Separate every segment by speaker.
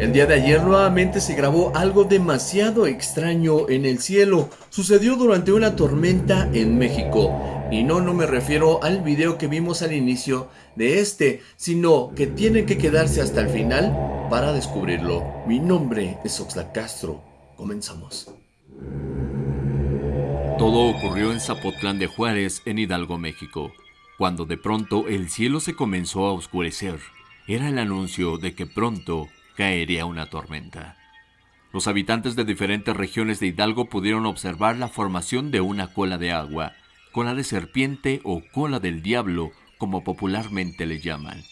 Speaker 1: El día de ayer nuevamente se grabó algo demasiado extraño en el cielo. Sucedió durante una tormenta en México. Y no, no me refiero al video que vimos al inicio de este, sino que tienen que quedarse hasta el final para descubrirlo. Mi nombre es Oxlack Castro. Comenzamos.
Speaker 2: Todo ocurrió en Zapotlán de Juárez, en Hidalgo, México, cuando de pronto el cielo se comenzó a oscurecer. Era el anuncio de que pronto caería una tormenta. Los habitantes de diferentes regiones de Hidalgo pudieron observar la formación de una cola de agua, cola de serpiente o cola del diablo, como popularmente le llaman.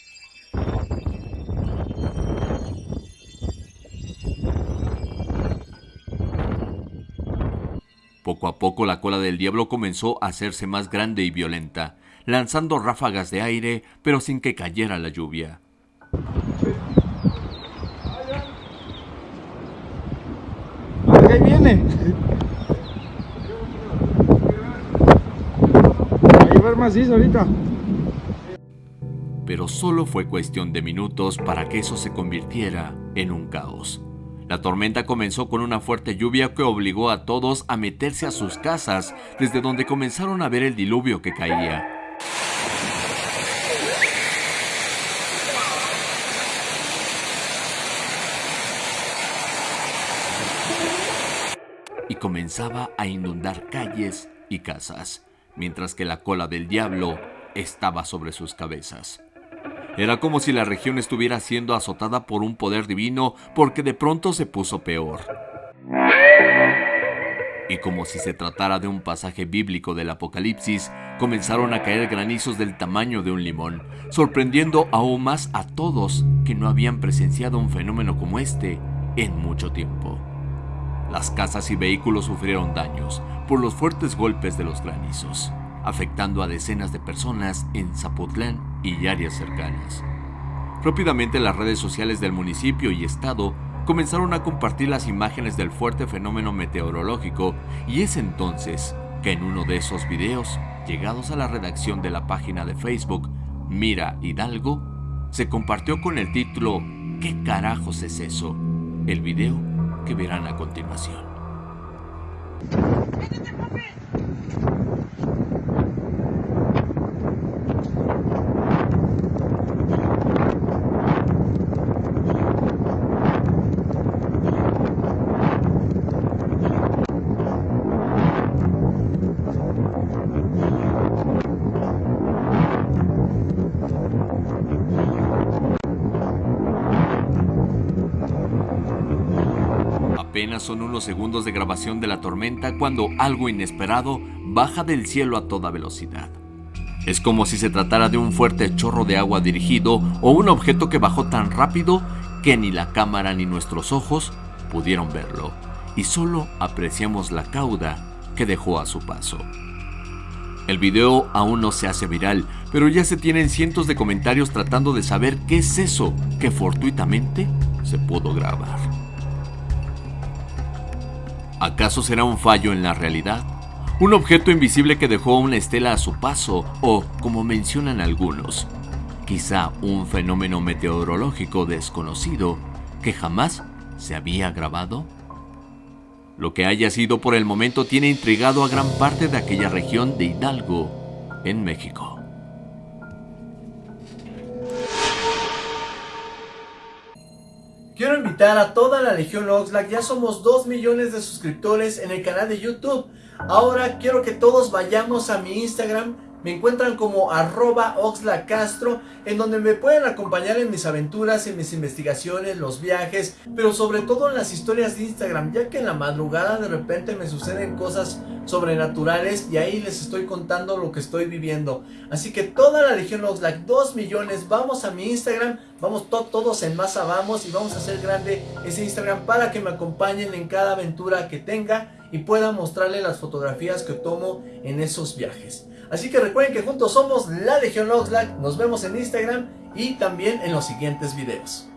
Speaker 2: Poco a poco la cola del diablo comenzó a hacerse más grande y violenta, lanzando ráfagas de aire, pero sin que cayera la lluvia.
Speaker 3: ahí viene. Ahí va macizo ahorita.
Speaker 2: Pero solo fue cuestión de minutos para que eso se convirtiera en un caos. La tormenta comenzó con una fuerte lluvia que obligó a todos a meterse a sus casas, desde donde comenzaron a ver el diluvio que caía. y comenzaba a inundar calles y casas, mientras que la cola del diablo estaba sobre sus cabezas. Era como si la región estuviera siendo azotada por un poder divino porque de pronto se puso peor. Y como si se tratara de un pasaje bíblico del Apocalipsis, comenzaron a caer granizos del tamaño de un limón, sorprendiendo aún más a todos que no habían presenciado un fenómeno como este en mucho tiempo. Las casas y vehículos sufrieron daños por los fuertes golpes de los granizos, afectando a decenas de personas en Zapotlán y áreas cercanas. Rápidamente las redes sociales del municipio y estado comenzaron a compartir las imágenes del fuerte fenómeno meteorológico y es entonces que en uno de esos videos, llegados a la redacción de la página de Facebook Mira Hidalgo, se compartió con el título ¿Qué carajos es eso? El video que verán a continuación. Apenas son unos segundos de grabación de la tormenta cuando algo inesperado baja del cielo a toda velocidad. Es como si se tratara de un fuerte chorro de agua dirigido o un objeto que bajó tan rápido que ni la cámara ni nuestros ojos pudieron verlo y solo apreciamos la cauda que dejó a su paso. El video aún no se hace viral, pero ya se tienen cientos de comentarios tratando de saber qué es eso que fortuitamente se pudo grabar. ¿Acaso será un fallo en la realidad? ¿Un objeto invisible que dejó una estela a su paso? ¿O, como mencionan algunos, quizá un fenómeno meteorológico desconocido que jamás se había grabado? Lo que haya sido por el momento tiene intrigado a gran parte de aquella región de Hidalgo, en México.
Speaker 1: Quiero invitar a toda la Legión Oxlack, ya somos 2 millones de suscriptores en el canal de YouTube. Ahora quiero que todos vayamos a mi Instagram me encuentran como arroba oxlacastro, en donde me pueden acompañar en mis aventuras, en mis investigaciones, los viajes, pero sobre todo en las historias de Instagram, ya que en la madrugada de repente me suceden cosas sobrenaturales y ahí les estoy contando lo que estoy viviendo. Así que toda la Legión Oxlack, 2 millones, vamos a mi Instagram, vamos todos en masa, vamos y vamos a hacer grande ese Instagram para que me acompañen en cada aventura que tenga y pueda mostrarle las fotografías que tomo en esos viajes. Así que recuerden que juntos somos la Legión Oxlack. Nos vemos en Instagram y también en los siguientes videos.